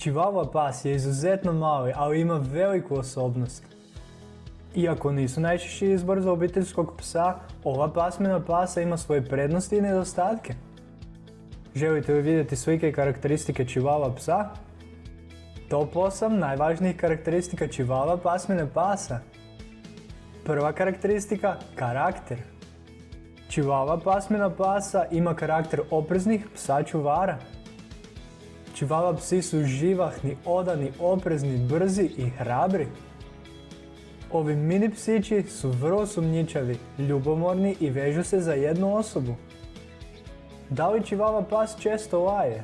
Chihuahua pas je izuzetno mali, ali ima veliku osobnost. Iako nisu najčešći izbor za obiteljskog psa, ova pasmina pasa ima svoje prednosti i nedostatke. Želite li vidjeti slike i karakteristike Chihuahua psa? Top 8 najvažnijih karakteristika Chihuahua pasmine pasa. Prva karakteristika, karakter. Chihuahua pasmina pasa ima karakter opreznih psa čuvara. Chihuahua psi su živahni, odani, oprezni, brzi i hrabri. Ovi mini psići su vrlo sumnjičavi, ljubomorni i vežu se za jednu osobu. Da li Chihuahua pas često laje?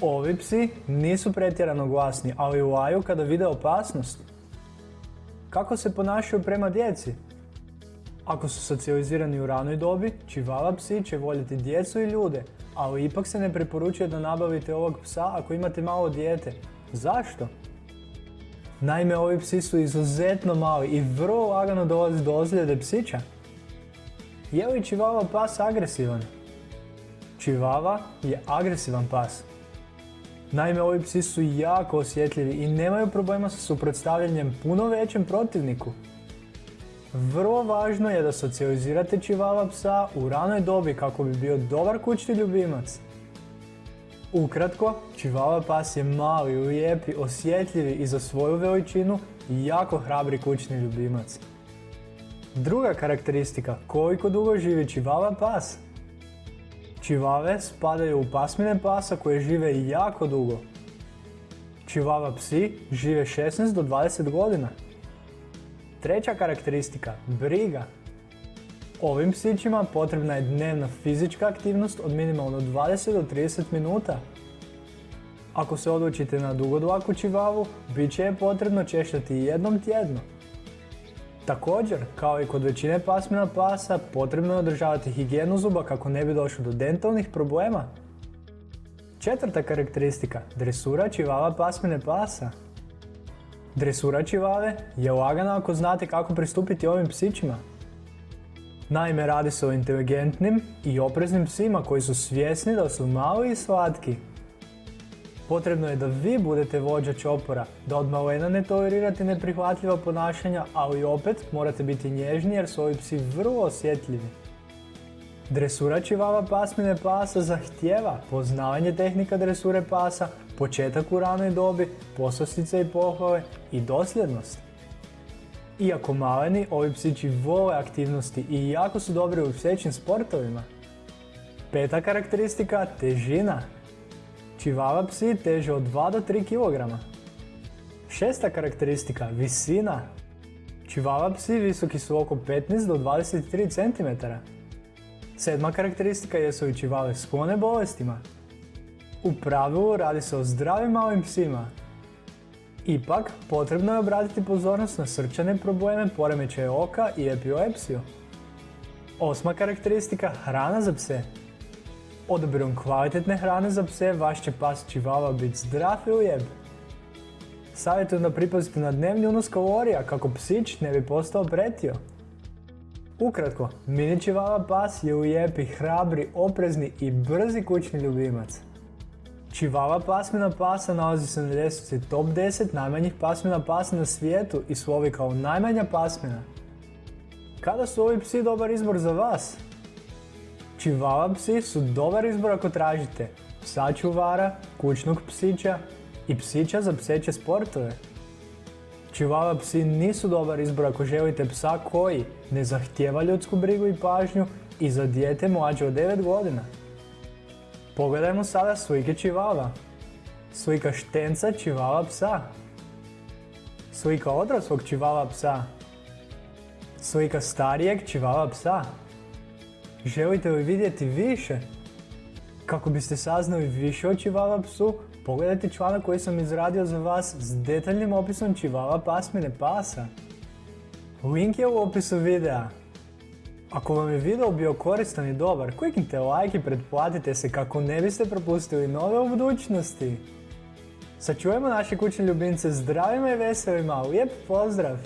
Ovi psi nisu pretjerano glasni, ali laju kada vide opasnost. Kako se ponašaju prema djeci? Ako su socijalizirani u ranoj dobi, Chihuahua psi će voljeti djecu i ljude, ali ipak se ne preporučuje da nabavite ovog psa ako imate malo dijete. Zašto? Naime, ovi psi su izuzetno mali i vrlo lagano dolazi do ozljede psića. Je li Chihuahua pas agresivan? Chihuahua je agresivan pas. Naime, ovi psi su jako osjetljivi i nemaju problema sa suprotstavljanjem puno većem protivniku. Vrlo važno je da socijalizirate čivava psa u ranoj dobi kako bi bio dobar kućni ljubimac. Ukratko, čivava pas je mali, lijepi, osjetljivi i za svoju veličinu i jako hrabri kućni ljubimac. Druga karakteristika, koliko dugo živi čivava pas? Čivave spadaju u pasmine pasa koje žive jako dugo. Čivava psi žive 16 do 20 godina. Treća karakteristika, briga. Ovim psićima potrebna je dnevna fizička aktivnost od minimalno 20 do 30 minuta. Ako se odlučite na dugodlaku čivavu, bit će je potrebno češljati jednom tjedno. Također, kao i kod većine pasmina pasa, potrebno je održavati higijenu zuba kako ne bi došlo do dentalnih problema. Četvrta karakteristika, dresura čivava pasmine pasa. Dresura čivave je lagana ako znate kako pristupiti ovim psićima. Naime, radi se o inteligentnim i opreznim psima koji su svjesni da su mali i slatki. Potrebno je da vi budete vođa čopora, da od malena ne tolerirate neprihvatljiva ponašanja, ali opet morate biti nježni jer su ovi psi vrlo osjetljivi. Dresura čivava pasmine pasa zahtjeva poznavanje tehnika dresure pasa, početak u ranoj dobi, poslastice i pohvale i dosljednost. Iako maleni, ovi psići vole aktivnosti i jako su dobri u psećim sportovima. Peta karakteristika, težina. Čivava psi teže od 2 do 3 kg. Šesta karakteristika, visina. Čivava psi visoki su oko 15 do 23 cm. Sedma karakteristika jesu i čivave sklone bolestima. U pravilu radi se o zdravim malim psima. Ipak, potrebno je obratiti pozornost na srčane probleme, poremećaje oka i epilepsiju. Osma karakteristika, hrana za pse. Odabirom kvalitetne hrane za pse, vaš će pas čivava biti zdrav i lijep. Savjetujem da pripazite na dnevni unos kalorija kako psić ne bi postao pretio. Ukratko, mini čivava pas je lijepi, hrabri, oprezni i brzi kućni ljubimac. Čivava pasmina pasa nalazi se na ljestvici top 10 najmanjih pasmina pasa na svijetu i slovi kao najmanja pasmina. Kada su ovi psi dobar izbor za vas? Čivava psi su dobar izbor ako tražite psa čuvara, kućnog psića i psića za pseće sportove. Čivava psi nisu dobar izbor ako želite psa koji ne zahtjeva ljudsku brigu i pažnju i za dijete mlađe od 9 godina. Pogledajmo sada slike čivava. Slika štenca čivava psa. Slika odraslog čivava psa. Slika starijeg čivava psa. Želite li vidjeti više? Kako biste saznali više o čivava psu, pogledajte članak koji sam izradio za vas s detaljnim opisom čivava pasmine pasa. Link je u opisu videa. Ako vam je video bio koristan i dobar, kliknite like i pretplatite se kako ne biste propustili nove u budućnosti. Sačuvajmo naše kućne ljubimce zdravima i veselima, lijep pozdrav!